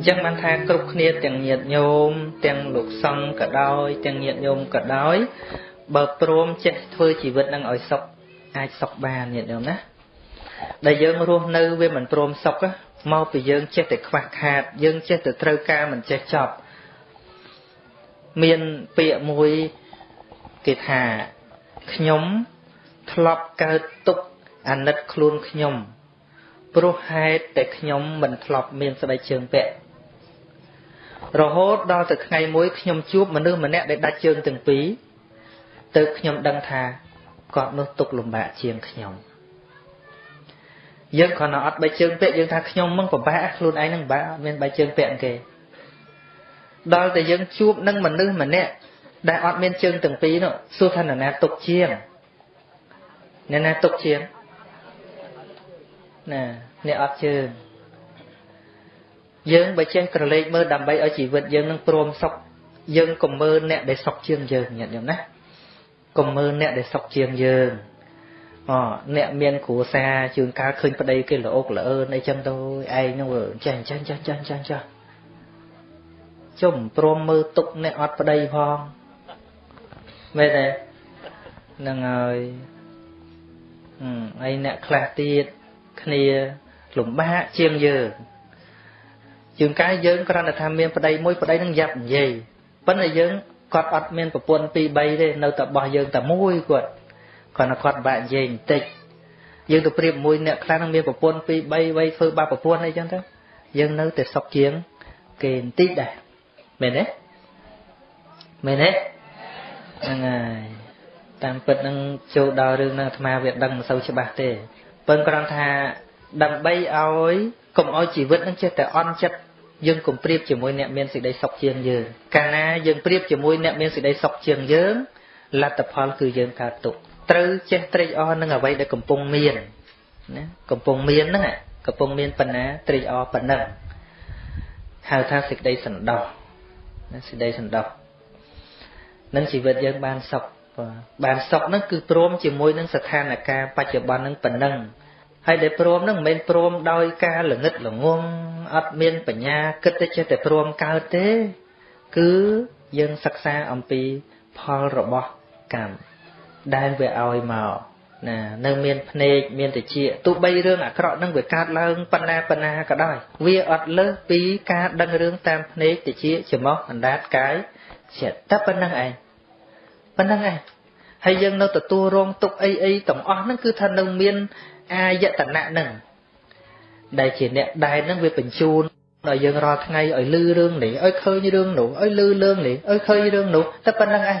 អញ្ចឹងបានថាគ្រប់គ្នាទាំងញាតិញោមទាំងលោកសង្ឃក៏ដោយ ទាំងញាតិញោមក៏ដោយបើព្រមចេះធ្វើជីវិតនឹងឲ្យសុខអាចសុខបានញាតិញោមណាដែលយើងរស់នៅវាមិនព្រមសុខមកពីយើងចេះតែខ្វះខាត យើងចេះតែត្រូវការមិនចេះចប់មានពាក្យមួយគេថាខ្ញុំធ្លាប់កើតទុកអាណិតខ្លួនខ្ញុំព្រោះហេតុតែខ្ញុំមិនធ្លាប់មានស្បែកជើងពាក់ រហូតដល់ទៅថ្ងៃមួយខ្ញុំជួបមនុស្សម្នាក់ដែលដាច់ជើងទាំងពីរទៅខ្ញុំដឹងថាគាត់នោះទុកលំបាកជាងខ្ញុំយើងគ្រាន់តែអត់បែកជើងពាក់យើងថាខ្ញុំមិនពិបាកខ្លួនឯងនឹងពិបាកអត់មានបែកជើងពាក់គេដល់តែយើងជួបនឹងមនុស្សម្នាក់ដែលអត់មានជើងទាំងពីរនោះសួរថានរណាទុកជាងអ្នកណាទុកជាងណាអ្នកអត់ជើង យើងបើចេះក្រឡេកមើលដើម្បីឲ្យជីវិតយើងនឹងព្រមសុខយើងកុំមើលអ្នកដែលសុខជាងយើងញាតិញោមណាកុំមើលអ្នកដែលសុខជាងយើងអអ្នកមានគ្រួសារជួនកាលឃើញប្តីគេល្អកល្អើនអីចឹងទៅឯងនោះចេះចេះចេះចេះចេះចេះជុំព្រមមើលទុកអ្នកអត់ប្តីផងមែនទេហ្នឹងហើយហើយអ្នកខ្លះទៀតគ្នាលំបាកជាងយើង ជាងកាយយើងគ្រាន់តែថាមានប្តីមួយប្តីនឹងយ៉ាប់និយាយប៉ុន្តែយើងគាត់អត់មានប្រពន្ធ2 3ទេនៅតែបោះយើងតែមួយគាត់គ្រាន់តែគាត់បាក់និយាយបន្តិចយើងទៅប្រៀបមួយអ្នកខ្លះនឹងមានប្រពន្ធ2 3វ័យធ្វើបាបប្រពន្ធអីចឹងទៅយើងនៅតែសុខជាងគេបន្តិចដែរមែនទេមែនទេហ្នឹងហើយតាមពិតនឹងចូលដល់រឿងហ្នឹងអាត្មាវាដឹងមិនសូវច្បាស់ទេពឹងគ្រាន់ថាដើម្បីឲ្យកុំឲ្យជីវិតនឹងចេះតែអន់ចិត្ត យើងកុំប្រៀបជាមួយអ្នកមានសេចក្តីសុខជាងយើងកាលណាយើងប្រៀបជាមួយអ្នកមានសេចក្តីសុខជាងយើងលទ្ធផលគឺយើងកើតទុក្ខត្រូវចេះត្រេកអរនឹងអ្វីដែលកំពុងមានណាកំពុងមានហ្នឹងកំពុងមានបណ្ណាត្រេកអរប៉ុណ្ណឹងហៅថាសេចក្តីសន្តោសណាសេចក្តីសន្តោសនឹងជីវិតយើងបានសុខបានសុខហ្នឹងគឺព្រមជាមួយនឹងស្ថានភាពបច្ចុប្បន្នហ្នឹងប៉ុណ្ណឹង ហើយដែលព្រមហ្នឹងមិនមែនព្រមដោយការល្ងឹតល្ងងអត់មានបញ្ញាគិតតែចេះតែព្រមកើតទេ គឺយើងសិក្សាអំពីផលរបស់កម្មដែលវាឲ្យមកណានៅមានភ្នែកមានតិចទោះបីរឿងអាក្រក់នឹងវាកើតឡើងបណ្ណាបណ្ណាក៏ដោយវាអត់លើសពីការដឹងរឿងតាមភ្នែកតិចច្រមុះអណ្ដាតកាយចិត្តតែប៉ុណ្្នឹងឯងប៉ុណ្្នឹងឯងហើយយើងនៅទទួលរងទុកអីអីទាំងអស់ហ្នឹងគឺថានៅមាន អាយតនៈហ្នឹងដែលជាអ្នកដែលហ្នឹងវាបញ្ជូនដល់យើងរាល់ថ្ងៃឲ្យលឺរឿងនេះឲ្យឃើញរឿងនោះឲ្យលឺរឿងនេះឲ្យឃើញរឿងនោះតែប៉ុណ្្នឹងឯង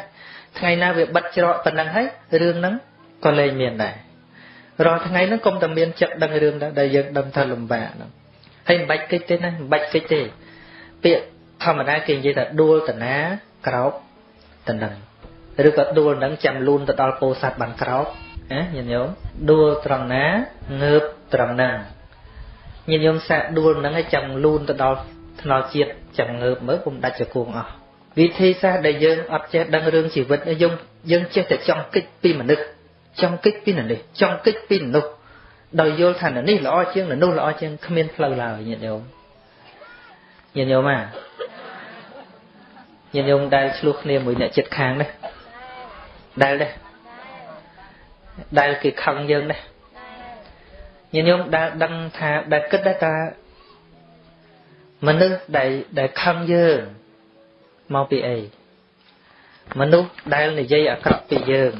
ថ្ងៃណាវាបិទច្រកប៉ុណ្្នឹងហើយរឿងហ្នឹងក៏លែងមានដែររាល់ថ្ងៃហ្នឹងកុំតែមានចិត្តដឹងរឿងដែរដែលយើងដឹងថាលំបាកហ្នឹងហើយមិនបាច់គិតទេណាមិនបាច់គិតទេពាក្យធម្មតាគេនិយាយថាដួលតណាក្រោបតនឹងឬក៏ដួលនឹងចាំលូនទៅដល់ពោធិ៍សាត់បានក្រោប ណាញាតិញោមដួលត្រង់ណាងើបត្រង់ណាញាតិញោមសាកដួលនឹងឲ្យចាំលូនទៅដល់ថ្នល់ជាតិចាំងើបមើលពុំដាច់ចគួងអស់វិធីសាស្ត្រដែលយើងអត់ចេះដឹងរឿងជីវិតយើងយើងចេះតែចង់គិតពីមនុស្សចង់គិតពីនេះចង់គិតពីនោះដោយយល់ថានេះល្អជាងនោះល្អជាងគ្មានផ្លូវឡើយញាតិញោមញាតិញោមអាញាតិញោមដែលឆ្លោះគ្នាមួយអ្នកចិត្តខាងនេះដែលដែរ ដែលគេខឹងយើងដែរញាតិញោមដែលដឹងថាដែលគិតដែរថាមនុស្សដែលដែលខឹងយើងមកពីអីមនុស្សដែលនិយាយអាក្រក់ពីយើង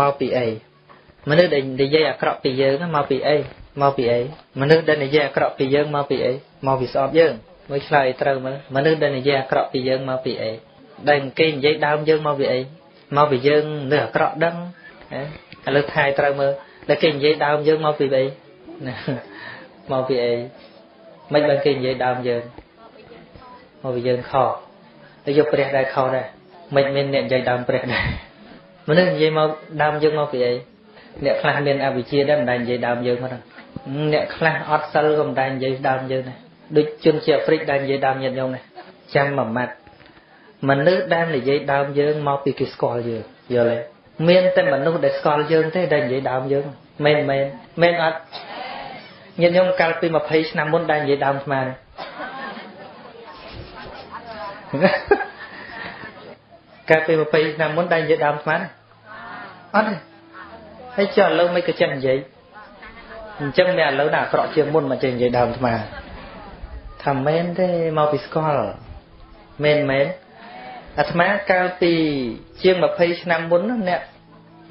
មកពីអីមនុស្សដែលនិយាយអាក្រក់ពីយើងមកពីអីមកពីអីមនុស្សដែលនិយាយអាក្រក់ពីយើងមកពីអីមកពីស្អប់យើងមើលឆ្លើយត្រូវមើលមនុស្សដែលនិយាយអាក្រក់ពីយើងមកពីអីដែលគេនិយាយដើមយើងមកពីអីមកពីយើងនៅអាក្រក់ដឹង ឥឡូវថែត្រូវមើលដែលគេនិយាយដើមយើងមកពីអីមកពីអីមិនបានគេនិយាយដើមយើងមកពីយើងខុសទៅយកព្រះដែរខុសដែរមិនមានអ្នកនិយាយដើមព្រះដែរមនុស្សនិយាយមកដើមយើងមកពីអីអ្នកខ្លះមានអវិជ្ជាដែរមិនដែលនិយាយដើមយើងមកអ្នកខ្លះអត់សិលក៏មិនដែលនិយាយដើមយើងដែរដូចជនជាអាហ្វ្រិកដែលនិយាយដើមញាតិញោមដែរចាំមួយម៉ាត់មនុស្សដែលនិយាយដើមយើងមកពីគេស្គាល់យើងយល់ទេ មានតែមនុស្សដែលស្គាល់យើងទេដែលនិយាយដើមយើងមែនមែនមែនអត់ញាតិញោមកាលពី20ឆ្នាំមុនដែលនិយាយដើមស្មានកាលពី20ឆ្នាំមុនដែរនិយាយដើមស្មានអត់ទេហើយចុះឥឡូវមិនក៏ចេះនិយាយអញ្ចឹងអ្នកឥឡូវណាអាក្រក់ជាងមុនមកចេះនិយាយដើមស្មានថាមែនទេមកពីស្គាល់មែនមែន អាត្មាកាលពីជាង20ឆ្នាំមុនអ្នក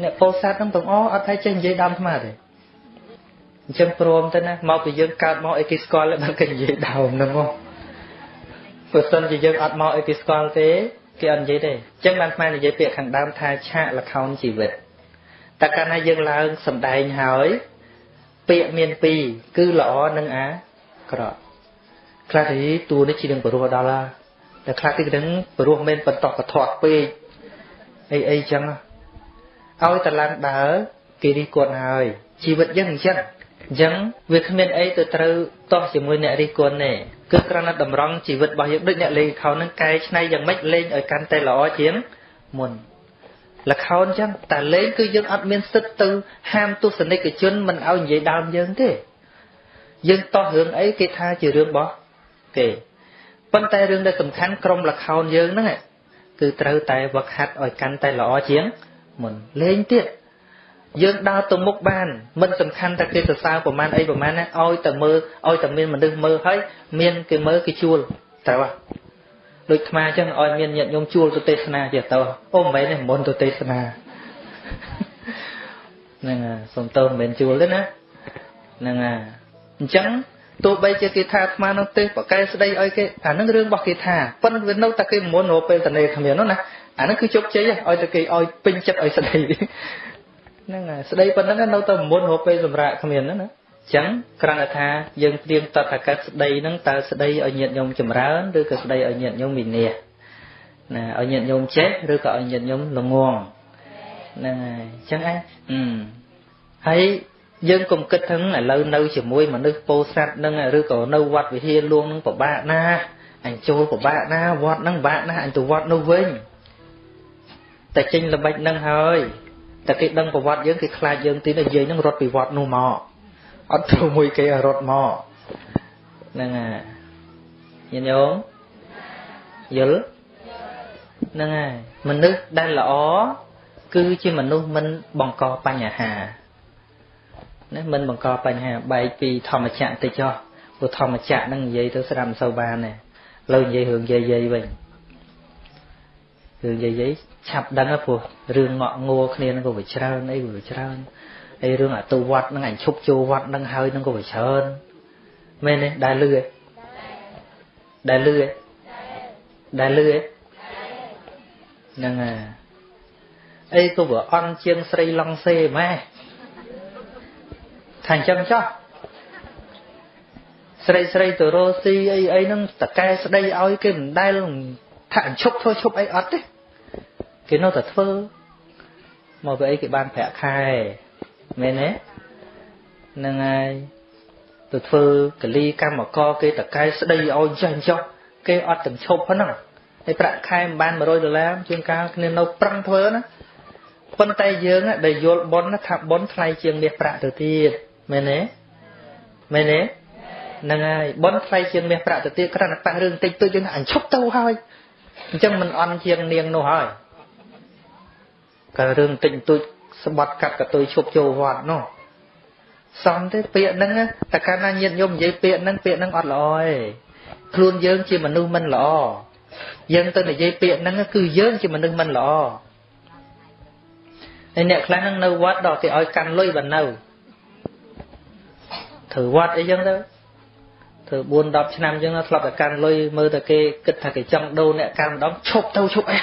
អ្នកពោធិ៍សាត់ហ្នឹងទាំងអស់អត់ថាចេះនិយាយដើមអាត្មាទេអញ្ចឹងព្រមទៅណាមកពីយើងកើតមកអីគេស្គាល់បានគេនិយាយដើមហ្នឹងមកបើសិនជាយើងអត់មកអីគេស្គាល់ទេគេអត់និយាយទេអញ្ចឹងបានស្មាននិយាយពាក្យខាងដើមថាឆាកលខោនជីវិតតែកាលណាយើងឡើងសំដែងហើយពាក្យមានពីរគឺល្អនិងអាក្រក់ខ្លះទីតួនេះជានឹងបរោះដល់ហើយ តែខ្លះទីនឹងបរោះមិនបន្តកធាត់ពេកអីអីចឹងឲ្យតឡើងដើរគេរិះគន់ហើយជីវិតយើងអញ្ចឹងអញ្ចឹងវាគ្មានអីទៅត្រូវតោះជាមួយអ្នករិះគន់ទេគឺគ្រាន់តែតម្រង់ជីវិតរបស់យើងដូចអ្នកលេងខោនឹងកែច្នៃយ៉ាងម៉េចលេងឲ្យកាន់តែល្អជាងមុនលខោនចឹងតែលេងគឺយើងអត់មានសិទ្ធទៅហាមទស្សនិកជនមិនឲ្យនិយាយដើមយើងទេយើងតោះរឿងអីគេថាជារឿងរបស់គេ ប៉ុន្តែរឿងដែលសំខាន់ក្រុមលខោនយើងហ្នឹងគឺត្រូវតែវឹកហាត់ឲ្យកាន់តែល្អជាងមុនលេងទៀតយើងដើរទៅមុខបានមិនសំខាន់តែគេសរសើរប្រមាណអីប្រមាណណាឲ្យតែមើលឲ្យតែមានមនុស្សមើលហើយមានគេមើលគេជួលត្រូវហ៎ដូចថ្មអញ្ចឹងឲ្យមានញាតិញោមជួលទៅទេសនាទៀតទៅអូមិនមែនទេមុនទៅទេសនាហ្នឹងហើយសុំតើមិនមែនជួលទេណាហ្នឹងហើយអញ្ចឹង ទោះបីជាគេថាអាត្មានោះទេសបកែស្ដីឲ្យគេអានឹងរឿងរបស់គេថាប៉ុន្តែវានៅតែគេមុនរកពេលតនេគ្មាននោះណាអានឹងគឺជោគជ័យឲ្យតែគេឲ្យពេញចិត្តឲ្យស្ដីហ្នឹងហើយស្ដីប៉ុណ្ណឹងនៅតែមុនរកពេលសម្រាប់គ្មានហ្នឹងណាចឹងគ្រាន់តែថាយើងត្រៀមតតកាស្ដីហ្នឹងតើស្ដីឲ្យញាតញោមចម្រើនឬក៏ស្ដីឲ្យញាតញោមវិន័យណាឲ្យញាតញោមចេះឬក៏ឲ្យញាតញោមល្ងងហ្នឹងហើយចឹងឯងហើយ យើងកុំគិតថាឥឡូវនៅជាមួយមនុស្សពោស័តនឹងឬក៏នៅវត្តវិហារលួងនឹងពិបាកណាអញចូលពិបាកណាវត្តនឹងពិបាកណាអញទៅវត្តនោះវិញតែចេញល្បិចនឹងហើយតែគេដឹងប្រវត្តិយើងគេខ្លាចយើងទីនិយាយនឹងរត់ពីវត្តនោះមកអត់ត្រូវមួយគេរត់មកហ្នឹងហើយញាតិញោមយល់ហ្នឹងហើយមនុស្សដែលល្អគឺជាមនុស្សមិនបង្កបញ្ហា ណាមិនបង្កបញ្ហាបែកពីធម្មចក្រតិចចុះព្រោះធម្មចក្រហ្នឹងនិយាយទៅស្ដាប់មិនសូវបានទេលើនិយាយរឿងយាយយាយវិញរឿងយាយយាយឆាប់ដឹងព្រោះរឿងងក់ងัวគ្នាហ្នឹងក៏វាច្រើនអីក៏វាច្រើនហើយរឿងអតុវត្តហ្នឹងអញឈប់ចូលវត្តហ្នឹងហើយហ្នឹងក៏វាច្រើនមែនទេដែលលឺឯងដែលលឺឯងដែលលឺឯងហ្នឹងហើយអីក៏វាអន់ជាងស្រីឡង់សេម៉ែ ថាអញ្ចឹងចុះស្រីស្រីទៅរស់ស៊ីអីអីហ្នឹងតកែស្ដីឲ្យគេមិនដែលថាអញ្ឈប់ធ្វើឈប់អីអត់ទេគេនៅតែធ្វើមកពីអីគេបានប្រាក់ខែមែនទេហ្នឹងហើយទៅធ្វើកលីកម្មករគេតកែស្ដីឲ្យចេះចុះគេអត់ទាំងឈប់ហ្នឹងហើយប្រាក់ខែមិនបាន100ដុល្លារជាងកាលគ្នានៅប្រឹងធ្វើណាប៉ុន្តែយើងដែលយល់ប៉ុនថាប៉ុនថ្លៃជាងមាសប្រាក់ទៅទៀត មែនទេមែនទេហ្នឹងហើយប៉ុនថ្លៃជាងមាសប្រាក់ទៅទៀតគ្រាន់តែប៉ះរឿងតិចតួចយើងអញឈប់ទៅហើយអញ្ចឹងមិនអន់ជាងនាងនោះហើយក៏រឿងតិចតួចស្បត់កាត់កតុយឈប់ចូលវត្តនោះសំទេពាក្យហ្នឹងតែកាលណាញាតញោមនិយាយពាក្យហ្នឹងពាក្យហ្នឹងអត់ល្អទេខ្លួនយើងជាមនុស្សមិនល្អយើងទៅនិយាយពាក្យហ្នឹងគឺយើងជាមនុស្សមិនល្អហើយអ្នកខ្លះហ្នឹងនៅវត្តដល់គេឲ្យកាន់លុយបាននៅ ធ្វើវត្តអីចឹងទៅធ្វើ4 10ឆ្នាំចឹងធ្លាប់តែកាន់លុយមើលតែគេគិតថាគេចង់ដូរអ្នកកាន់ម្ដងឈប់ទៅឈប់អី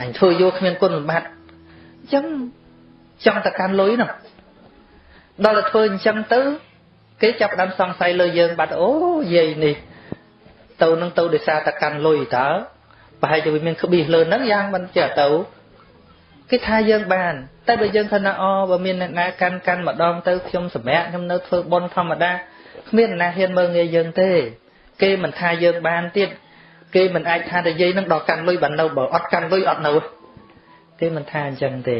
អញធ្វើយកគ្មានគុណសម្បត្តិអញ្ចឹងចង់តែកាន់លុយនោះដល់តែធ្វើអញ្ចឹងទៅគេចាប់ដើមសង្ស័យលើយើងបាត់អូយាយនេះទៅនឹងទៅដោយសារតែកាន់លុយតើប្រហែលជាវាមានក្បៀសលើហ្នឹងយ៉ាងមិនចេះទៅ គេថាយើងបានតែបើយើងថាអូបើមានអ្នកណាកាន់កាន់ម្ដងទៅខ្ញុំសម្រាប់ខ្ញុំនៅធ្វើបុណ្យធម្មតាគ្មានអ្នកណាហ៊ានមើលងាយយើងទេ គេមិនថាយើងបានទៀតគេមិនអាចថាតែយាយនឹងដល់កាន់លុយបាននៅបើអត់កាន់លុយអត់នៅគេមិនថាអញ្ចឹងទេ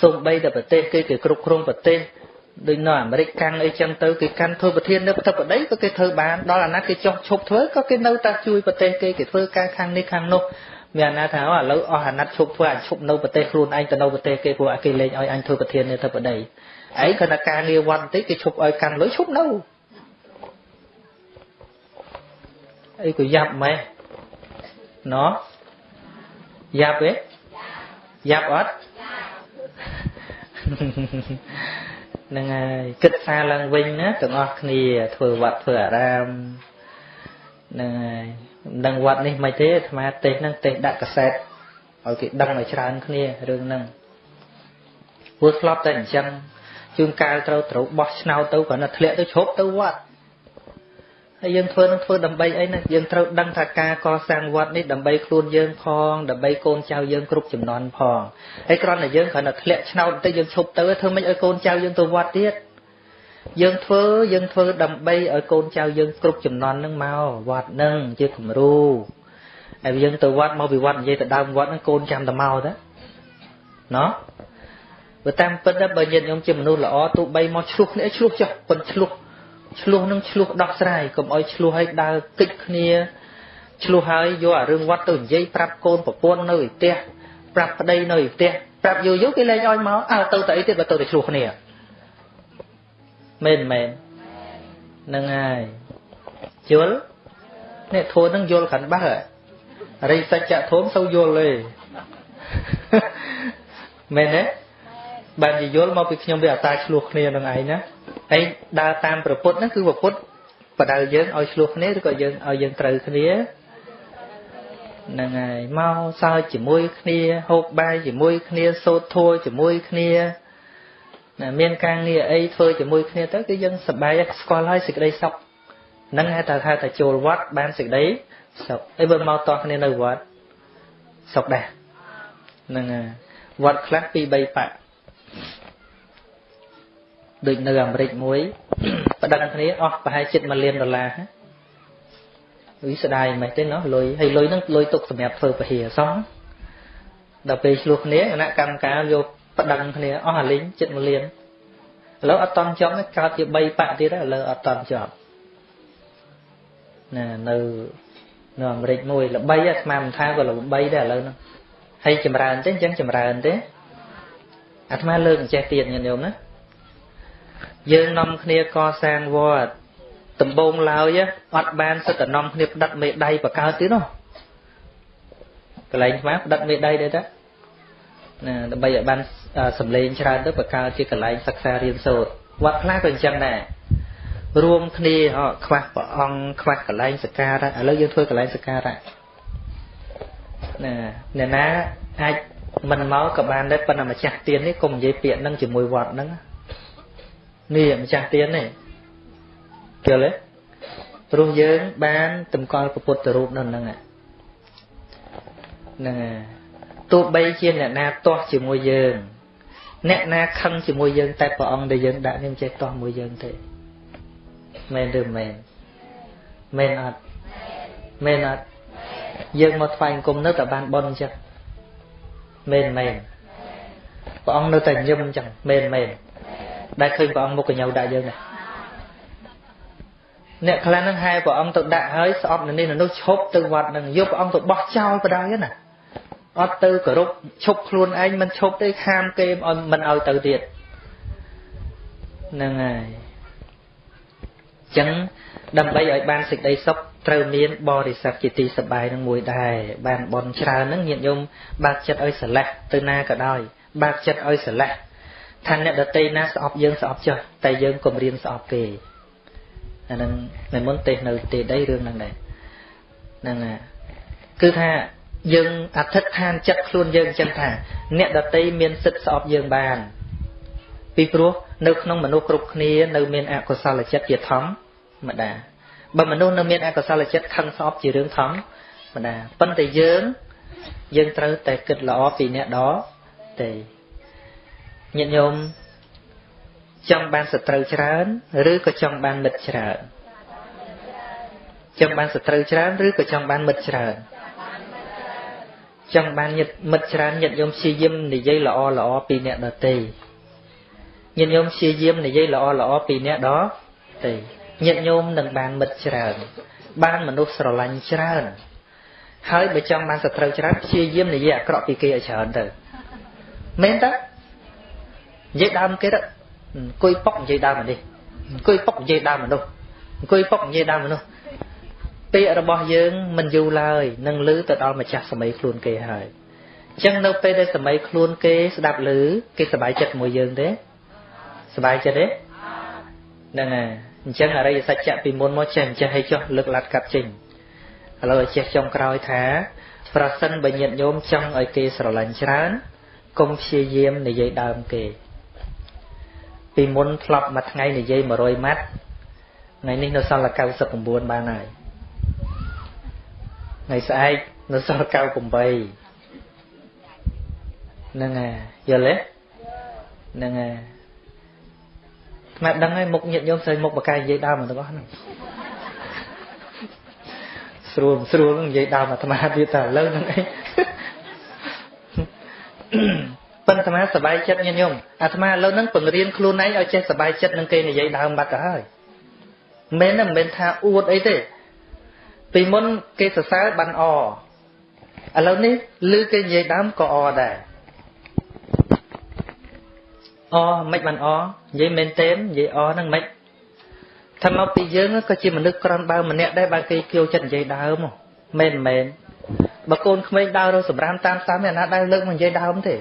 សូម្បីតែប្រទេសគេគេគ្រប់គ្រងប្រទេសដូចនៅអាមេរិកកាំងអីចឹងទៅគេកាន់ធ្វើប្រធាននៅប្រទេសបដីក៏គេធ្វើបានដល់អាណត្តិគេចុះឈប់ធ្វើក៏គេនៅតែជួយប្រទេសគេគេធ្វើការខាងនេះខាងនោះ មានអាណាថាឥឡូវអស់អាណត្តិឈប់ធ្វើអាចឈប់នៅប្រទេសខ្លួនឯងទៅនៅប្រទេសគេព្រោះគេលែងឲ្យអញធ្វើប្រធាននៅប្រទេសបដីឯងគាត់ថាការងារវត្តបន្តិចគេឈប់ឲ្យកាន់លុយឈប់នៅអីក៏យ៉ាប់ម៉េះណោះយ៉ាប់ទេយ៉ាប់អត់ហ្នឹងហើយគិតសារឡើងវិញណាទាំងអស់គ្នាធ្វើវត្តធ្វើអារាមហ្នឹងហើយមិន ដឹងវត្តនេះមិនទេអាត្មាទេសហ្នឹងទេសដាក់កសែតឲ្យគេដឹងឲ្យច្រើនគ្នារឿងហ្នឹងព្រោះធ្លាប់តែអញ្ចឹងជួនកាលត្រូវត្រូវបោះឆ្នោតទៅគ្រាន់តែធ្លាក់ទៅជ្រប់ទៅវត្តហើយយើងធ្វើនឹងធ្វើដើម្បីអីណាយើងត្រូវដឹងថាការកសាងវត្តនេះដើម្បីខ្លួនយើងផងដើម្បីកូនចៅយើងគ្រប់ចំនួនផងហើយគ្រាន់តែយើងគ្រាន់តែធ្លាក់ឆ្នោតទៅយើងឈប់ទៅធ្វើម៉េចឲ្យកូនចៅយើងទៅវត្តទៀត យើងធ្វើយើងធ្វើដើម្បីឲ្យកូនចៅយើងគ្រប់ចំនួននឹងមកវត្តនឹងជាគំរូហើយយើងទៅវត្តមកពីវត្តនិយាយទៅដើមវត្តហ្នឹងកូនចាំតែមកទៅណោះបើតាមពិតបើញាតិញោមជាមនុស្សល្អទោះបីមកឆ្លោះគ្នាឆ្លោះចុះប៉ុនឆ្លោះឆ្លោះនឹងឆ្លោះដោះស្រាយកុំឲ្យឆ្លោះឲ្យដើរគិចគ្នាឆ្លោះហើយយកអារឿងវត្តទៅនិយាយប្រាប់កូនប្រពន្ធនៅឯផ្ទះប្រាប់ប្តីនៅឯផ្ទះប្រាប់យូរយូរគេលែងឲ្យមកអើទៅតែអីទៀតបើទៅតែឆ្លោះគ្នា មែនមែនហ្នឹងហើយយល់នេះធួនឹងយល់កាន់បាស់រិសច្ចៈធមសូវយល់ទេមែនទេបានយល់មកពីខ្ញុំវាអតាឆ្លោះគ្នានឹងឯងណាហើយដើរតាមប្រពុតហ្នឹងគឺប្រពុតបដៅយើងឲ្យឆ្លោះគ្នាឬក៏យើងឲ្យយើងត្រូវគ្នាហ្នឹងហើយមកសើចជាមួយគ្នាហូបបាយជាមួយគ្នាសូត្រធัวជាមួយគ្នា ណាមានការងារអីធ្វើជាមួយគ្នាទៅគឺយើងសប្បាយស្គាល់ហើយសេចក្តីសុខហ្នឹងហៅថាថាចូលវត្តបានសេចក្តីសុខអីបើមកតោះគ្នានៅវត្តសុខដែរហ្នឹងហើយវត្តខ្លះពី3បាក់ដូចនៅអាមេរិកមួយប្តឹងគ្នាអស់ប្រហែលជិត1លានដុល្លារវិស្ដាយមិនទេណោះលុយហើយលុយហ្នឹងលុយទុកសម្រាប់ធ្វើពហិយសោះដល់ពេលឆ្លោះគ្នាគណៈកម្មការយក ប្តឹងគ្នាអស់អាលីងជិត1លានឥឡូវអត់តន់ចប់កើតជា3បាក់ទៀតហើយឥឡូវអត់តន់ចប់ណានៅនៅអាមេរិកមួយល្បីអាស្មានមិនថាក៏ល្បីដែរឥឡូវហ្នឹងហើយចម្រើនទេអញ្ចឹងចម្រើនទេអាត្មាលើកអញ្ចេះទៀតញាតិញោមណាយើងនាំគ្នាកសាងវត្តដំបងឡើយអត់បានសិទ្ធិនាំគ្នាផ្ដិតមេដៃបកើតទៀតនោះកន្លែងស្មាផ្ដិតមេដៃដែរតា ណាដើម្បីឲ្យបានសម្លេងច្រើនទៅបកើតជាកន្លែងសិក្សារៀនសូត្រវត្តខ្លះក៏អញ្ចឹងដែររួមគ្នាខ្វះព្រះអង្គខ្វះកន្លែងសក្ការៈឥឡូវយើងធ្វើកន្លែងសក្ការៈណាអ្នកណាអាចមិនមកក៏បានដែរប៉ុន្តែម្ចាស់ទៀននេះកុំនិយាយពាក្យហ្នឹងជាមួយវត្តហ្នឹងនេះម្ចាស់ទៀននេះយល់ទេព្រោះយើងបានតម្កល់ពុទ្ធរូបនៅហ្នឹងហ្នឹង ទោះបីជាអ្នកណាទាស់ជាមួយយើង អ្នកណាខឹងជាមួយយើង តែព្រះអង្គដែលយើងដាក់នឹងចេះទាស់មួយយើងទេមែនឬមែនមែនអត់មែនអត់យើងមកថ្វាយអង្គមនៅតែបានបន់អញ្ចឹងមែនមែនព្រះអង្គនៅតែញឹមអញ្ចឹងមែនមែនដែលឃើញព្រះអង្គមុខកញ្ញូដាក់យើងដែរអ្នកខ្លះហ្នឹងហែព្រះអង្គទៅដាក់ហើយស្អប់នៅនេះនៅនោះឈប់ទៅវត្តហ្នឹងយកព្រះអង្គទៅបោះចោលបដ ாய் ណា អត់ទៅគោរពឈប់ខ្លួនឯងមិនឈប់ទេខាមគេឲ្យមិនឲ្យទៅទៀតហ្នឹងហើយអញ្ចឹងដើម្បីឲ្យបានសេចក្តីសុខត្រូវមានបរិស័ទជាទីសប្បាយនឹងមួយដែរបានបន់ច្រើនហ្នឹងញាតិញោមបើកចិត្តឲ្យស្រឡះទៅណាក៏ដោយបើកចិត្តឲ្យស្រឡះថាអ្នកដតីណាស្អប់យើងស្អប់ចុះតែយើងកុំរៀនស្អប់គេអានឹងនៅមុនទេសនៅទេដីរឿងហ្នឹងដែរហ្នឹងណាគឺថា យើងអធិដ្ឋានចិត្តខ្លួនយើងចឹងថា អ្នកដតីមានសិទ្ធិស្អប់យើងបាន ពីព្រោះនៅក្នុងមនុស្សគ្រប់គ្នានៅមានអកុសលចិត្តជាធម្មតាបើមនុស្សនៅមានអកុសលចិត្តខឹងស្អប់ជារឿងធម្មតាប៉ុន្តែយើងយើងត្រូវតែគិតល្អពីអ្នកដទៃញាតិញោមចង់បានសត្រូវច្រើនឬក៏ចង់បានមិត្តច្រើនចង់បានសត្រូវច្រើនឬក៏ចង់បានមិត្តច្រើន ចង់បានញាតិមិត្តច្រើនញាតិញោមព្យាយាមនិយាយល្អល្អពីអ្នកដទៃញាតិញោមព្យាយាមនិយាយល្អល្អពីអ្នកដទេញាតិញោមនឹងបានមិត្តច្រើន បានមនុស្សស្រឡាញ់ច្រើន ហើយបើចង់បានសត្រូវច្រើនព្យាយាមនិយាយអាក្រក់ពីគេឲ្យច្រើនទៅមែនតើនិយាយដើមគេទៅអង្គុយប៉ុកនិយាយដើមនេះអង្គុយប៉ុកនិយាយដើមមនុស្សអង្គុយប៉ុកនិយាយដើមមនុស្ស ពាក្យរបស់យើងមិនយូរឡើយនឹងលឺទៅដល់ម្ចាស់សម័យខ្លួនគេហើយអញ្ចឹងនៅពេលដែលសម័យខ្លួនគេស្ដាប់ឮគេសប្បាយចិត្តមួយយើងទេសប្បាយចិត្តទេហ្នឹងហើយអញ្ចឹងអរិយសច្ចៈពីមុនមកចេះចេះឲ្យចុះលើកឡាត់កាត់ចេញឥឡូវឲ្យចេះចុងក្រោយថា ប្រសិនបើញាតិញោមចង់ឲ្យគេស្រឡាញ់ច្រើនកុំព្យាយាមនិយាយដើមគេ ពីមុនធ្លាប់មួយថ្ងៃនិយាយ100ម៉ាត់ថ្ងៃនេះនៅសល់99បានហើយ ថ្ងៃស្អែកនៅសល់98ហ្នឹងហើយយល់ទេហ្នឹងហើយថ្មដឹងហើយមុខញាតញោមស្រីមុខបកាយនិយាយដើមទាំងអស់ហ្នឹងស្រួលស្រួលនឹងនិយាយដើមអាត្មាទៀតតែឥឡូវហ្នឹងអីប៉ុន្តែអាត្មាសប្បាយចិត្តញាតញោមអាត្មាឥឡូវហ្នឹងពង្រៀនខ្លួនឯងឲ្យចេះសប្បាយចិត្តនឹងគេនិយាយដើមបាត់ទៅហើយមិនមែនមិនមែនថាអួតអីទេ ពីមុនគេសរសើរបានអឥឡូវនេះឮគេនិយាយដើមក៏អដែរអមិនបានអនិយាយមែនទេនិយាយអហ្នឹងមិនថាមកពីយើងក៏ជាមនុស្សក្រំបើម្នាក់ដែរបើគេគៀវចិត្តនិយាយដើមមែនមែនបើកូនក្មេងដើររកសម្រាមតាមតាមអ្នកណាដែរលើកមកនិយាយដើមទេ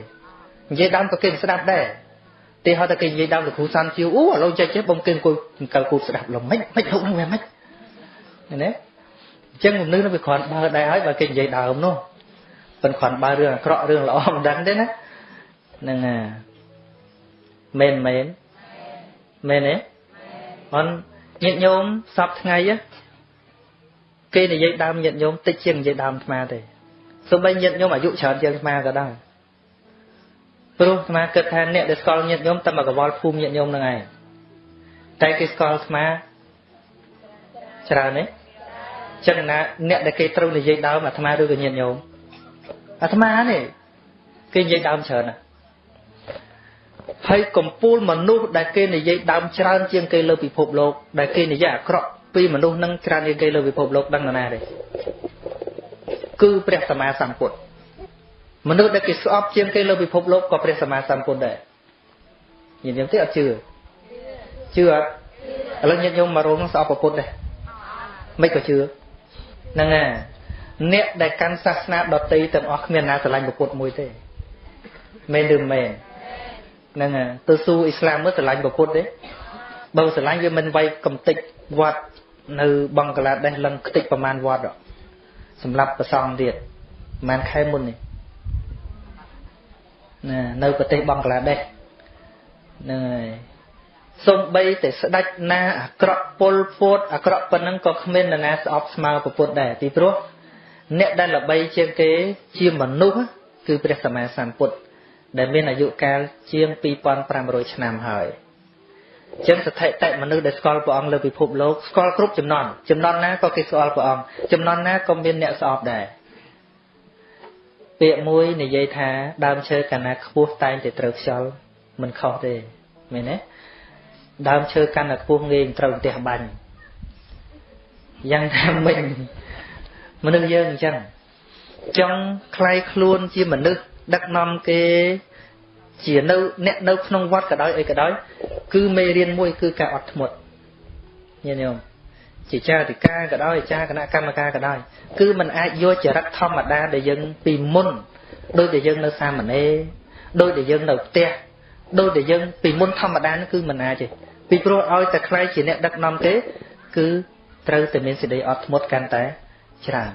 និយាយដើមក៏គេស្ដាប់ដែរទីហៅតែគេនិយាយដើមលោកគ្រូសាន់ជាវអូឥឡូវចេះចេះបងគេអង្គុយកង្កលគូស្ដាប់លំមិនមិនលោកហ្នឹងវាមិនណាអញ្ចឹងមនុស្សនោះវាគ្រាន់បើដែរហើយបើគេនិយាយដើមនោះប៉ុន្តែគ្រាន់បើរឿងអាក្រក់រឿងល្អមិនដឹងទេណាហ្នឹងហើយមែនមែនមែនទេអនញាតិញោមសពថ្ងៃគេនិយាយដើមញាតិញោមតិចជាងនិយាយដើមអាត្មាទេសូម្បីញាតិញោមអាយុច្រើនជាងអាត្មាក៏ដោយព្រោះអាត្មាគិតថាអ្នកដែលស្គាល់ញាតិញោមតែមកកវល់ភូមិញាតិញោមនឹងឯងតែគេស្គាល់អាត្មាច្រើនទេ ចឹងណាអ្នកដែលគេត្រូវនិយាយដើមអាត្មាឬក៏ញាតិញោមអាត្មានេះគេនិយាយដើមច្រើនណាស់ហើយកំពូលមនុស្សដែលគេនិយាយដើមច្រើនជាងគេលើពិភពលោកដែលគេនិយាយអាក្រក់ពីមនុស្សនឹងច្រើនជាងគេលើពិភពលោកដឹងណាទេគឺព្រះសម្មាសម្ពុទ្ធមនុស្សដែលគេស្អប់ជាងគេលើពិភពលោកក៏ព្រះសម្មាសម្ពុទ្ធដែរញាតិញោមទេអត់ជឿជឿអត់ឥឡូវញាតិញោមមករងស្អប់ពុទ្ធដែរមិនក៏ជឿ ហ្នឹងហើយអ្នកដែលកាន់សាសនាដតីទាំងអស់គ្មានណាស្រឡាញ់ពុទ្ធមួយទេមែនឬមែនហ្នឹងហើយទៅស៊ូអ៊ីស្លាមមើលស្រឡាញ់ពុទ្ធទេបើស្រឡាញ់វាមិនវាយកំតិចវត្តនៅបង់ក្លាដេសលឹងខ្ទេចប្រមាណវត្តសម្រាប់ប្រសងទៀតប្រហែលខែមុននេះណានៅប្រទេសបង់ក្លាដេសហ្នឹងហើយ សំបីតែស្ដេចណាអាក្រក់ពលពួតអាក្រក់ប៉ុណ្ណឹងក៏គ្មាននរណាស្អប់ស្មើពុទ្ធដែរពីព្រោះអ្នកដែលល្បីជាងគេជាមនុស្សគឺព្រះសម្មាសម្ពុទ្ធដែលមានអាយុកាលជាង2500ឆ្នាំហើយអញ្ចឹងស្ថិតិមនុស្សដែលស្គាល់ព្រះអង្គលើពិភពលោកស្គាល់គ្រប់ចំនួនចំនួនណាក៏គេស្គាល់ព្រះអង្គចំនួនណាក៏មានអ្នកស្អប់ដែរពាក្យមួយនិយាយថាដើមឈើកាលណាខ្ពស់តែងតែត្រូវខ្យល់មិនខុសទេមែនទេ ដើមឈើកាន់តែខ្ពស់ងាយត្រូវផ្ទះបាញ់យ៉ាងថាមិញមនុស្សយើងអញ្ចឹងចង់คลายខ្លួនជាមនុស្សដឹកនាំគេជានៅអ្នកនៅក្នុងវត្តក៏ដោយអីក៏ដោយគឺមេរៀនមួយគឺការអត់ធ្មត់ញាតិញោមជាចារិកាក៏ដោយចាគណៈកម្មការក៏ដោយគឺมันអាចយកចរិតធម្មតាដែលយើងពីមុនដូចដែលយើងនៅសាមណេរដូចដែលយើងនៅផ្ទះដូចដែលយើងពីមុនធម្មតានោះគឺมันអាចទេ ពីព្រោះឲ្យតែខ្លាយជាអ្នកដឹកនាំទេ គឺត្រូវតែមានសេចក្តីអត់ធ្មត់កាន់តែច្រើន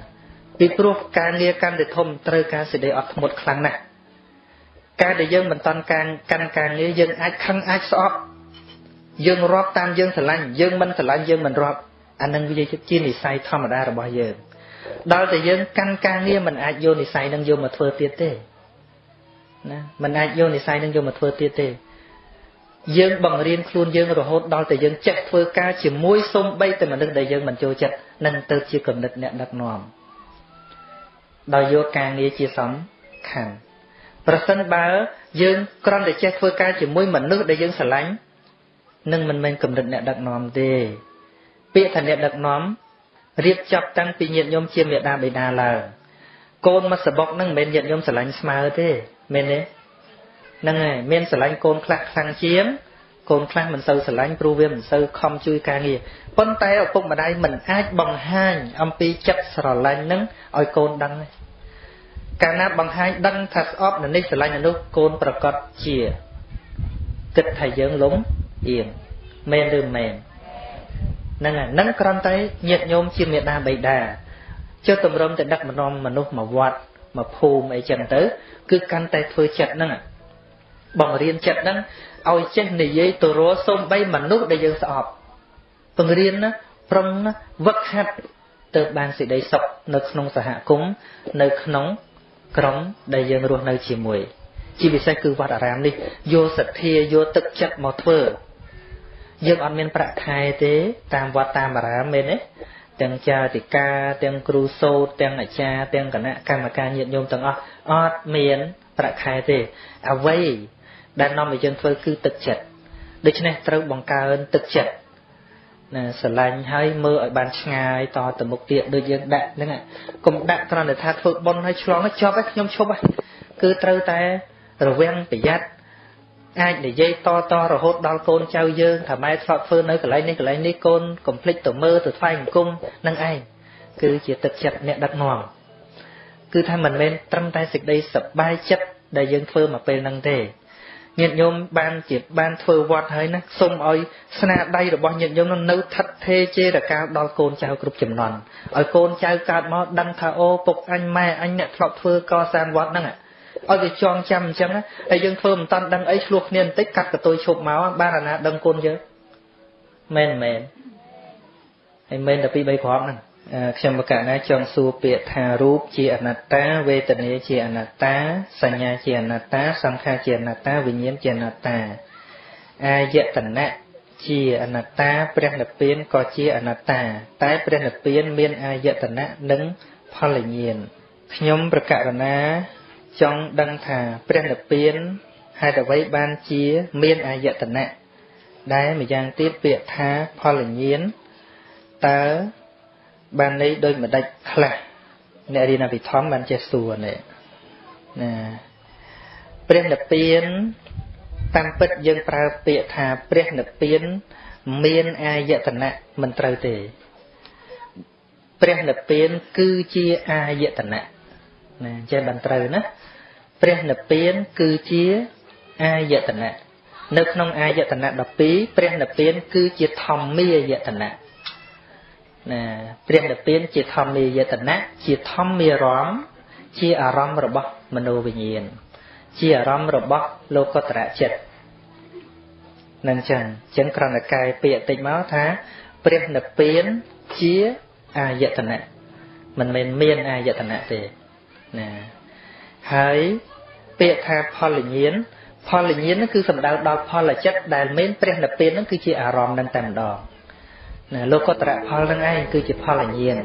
ពីព្រោះការងារកាន់តែធំត្រូវការសេចក្តីអត់ធ្មត់ខ្លាំងណាស់ការដែលយើងមិនតន់ការកាន់ការងារយើងអាចខឹងអាចស្អប់យើងរាប់តាមយើងស្រឡាញ់យើងមិនស្រឡាញ់យើងមិនរាប់អានឹងវាជានិស័យធម្មតារបស់យើងដល់តែយើងកាន់ការងារមិនអាចយកនិស័យនឹងយកមកធ្វើទៀតទេណាមិនអាចយកនិស័យនឹងយកមកធ្វើទៀតទេ យើងបង្រៀនខ្លួនយើងរហូតដល់តែយើងចេះធ្វើការជាមួយសំបីតែមនុស្សដែលយើងមិនចូលចិត្តនឹងទៅជាគំនិតអ្នកដឹកនាំដោយយកការងារជាសំខាន់ប្រសិនបើយើងគ្រាន់តែចេះធ្វើការជាមួយមនុស្សដែលយើងស្រឡាញ់នឹងមិនមែនកម្រិតអ្នកដឹកនាំទេពាក្យថាអ្នកដឹកនាំរៀបចាប់តាំងពីញាតិញោមជាមេដាបេដាឡើងកូនមកសបុកនឹងមិនមែនញាតិញោមស្រឡាញ់ស្មើទេមែនទេ ហ្នឹងហើយមានស្រឡាញ់កូនខ្លះខ្លាំងជាងកូនខ្លះមិនសូវស្រឡាញ់ព្រោះវាមិនសូវខំជួយការងារប៉ុន្តែឪពុកម្ដាយមិនអាចបង្ហាញអំពីចិត្តស្រឡាញ់នឹងឲ្យកូនដឹងទេកាលណាបង្ហាញដឹងថាស្អប់នៅនេះស្រឡាញ់នៅនោះកូនប្រកាសជាគិតថាយើងលំអៀងមែនឬមិនមែនហ្នឹងហើយនឹងគ្រាន់តែញាតញោមជាមេដាបៃតាចុះតម្រុំទៅដឹកនាំមនុស្សមកវត្តមកភូមិអីចឹងទៅ គឺកាន់តែធ្វើចិត្តហ្នឹង បង្រៀនចិត្តហ្នឹងឲ្យចេះនិយាយទៅរកសូម្បីមនុស្សដែលយើងស្អប់បង្រៀនណាប្រឹងណាវឹកហាត់ទៅបានសេចក្តីសុខនៅក្នុងសហគមន៍នៅក្នុងក្រុមដែលយើងរស់នៅជាមួយជាពិសេសគឺវត្តអារាមនេះយកសទ្ធាយកទឹកចិត្តមកធ្វើយើងអត់មានប្រាក់ខែទេ តាមវត្តតាមអារាមមែនទេទាំងចាតិកាទាំងគ្រូសូត្រទាំងអាចារ្យទាំងគណៈកម្មការញាតិញោមទាំងអស់អត់មានប្រាក់ខែទេអ្វី ដែលនាំឲ្យយើងធ្វើគឺទឹកចិត្តដូច្នេះត្រូវបង្កើនទឹកចិត្តណាស្រឡាញ់ហើយមើលឲ្យបានឆ្ងាយតទៅមុខទៀតដូចយើងដាក់ហ្នឹងកុំដាក់គ្រាន់តែថាធ្វើបុណ្យហើយឆ្លងចប់ហើយខ្ញុំឈប់ហើយគឺត្រូវតែរវាងប្រយ័ត្នអាចនិយាយតតរហូតដល់កូនចៅយើងថាម៉ែធ្លាប់ធ្វើនៅកន្លែងនេះកន្លែងនេះកូនកុំភ្លេចទៅមើលទៅថ្វាយបង្គំនឹងឯងគឺជាទឹកចិត្តអ្នកដឹកនាំគឺថាមិនមែនត្រឹមតែសេចក្តីសប្បាយចិត្តដែលយើងធ្វើមកពេលហ្នឹងទេ ញាតិញោមបានជាបានធ្វើវត្តហើយណាសូមឲ្យស្នាដៃរបស់ញាតិញោមនៅថិតថេរចេរកាលដល់កូនចៅគ្រប់ចំនួនឲ្យកូនចៅកើតមកដឹងថាអូពុកអញម៉ែអញអ្នកធ្លាប់ធ្វើកសាងវត្តហ្នឹងឲ្យវាចងចាំអញ្ចឹងហើយយើងធ្វើមិនតាន់ដឹងអីឆ្លោះគ្នាបន្តិចកាត់កតុយឈប់មកបានអាណាដឹងគុណយើងមែនមែនហើយមែនតែពី3គ្រាប់ហ្នឹង ខ្ញុំបកណាចង់សួរពាក្យថារូបជាអនត្តាវេទនាជាអនត្តាសញ្ញាជាអនត្តាសង្ខារជាអនត្តាវិញ្ញាណជាអនត្តាអាយតនៈជាអនត្តាព្រះនិព្វានក៏ជាអនត្តា តែព្រះនិព្វានមានអាយតនៈនិងផលញ្ញាណខ្ញុំប្រកាសណាចង់ដឹងថាព្រះនិព្វានហេតុអ្វីបានជាមានអាយតនៈដែលម្យ៉ាងទៀតពាក្យថាផលញ្ញាណតើ បានន័យដូចម្ដេចខ្លះអ្នករៀនអភិធម្មបានចេះសួរនេះណាព្រះនិព្វានតាមពិតយើងប្រើពាក្យថាព្រះនិព្វានមានអាយតនៈមិនត្រូវទេព្រះនិព្វានគឺជាអាយតនៈណាចេះបានត្រូវណាព្រះនិព្វានគឺជាអាយតនៈនៅក្នុងអាយតនៈ12ព្រះនិព្វានគឺជាធម្មាយតនៈ ណាព្រះនិព្វានជាធម្មាយតនៈជាធម្មារម្មណ៍ជាអារម្មណ៍របស់មโนវិញ្ញាណជាអារម្មណ៍របស់លោកតរៈចិត្តនឹងចឹងចឹងក្រណកាយពាក្យតិចមកថាព្រះនិព្វានជាអាយតនៈមិនមែនមានអាយតនៈទេណាហើយពាក្យថាផលញ្ញាណផលញ្ញាណគឺសំដៅដល់ផលចិត្តដែលមានព្រះនិព្វាននឹងគឺជាអារម្មណ៍នឹងតែម្ដង ណាលោកតរៈផលនឹងឯងគឺជាផលញ្ញាណ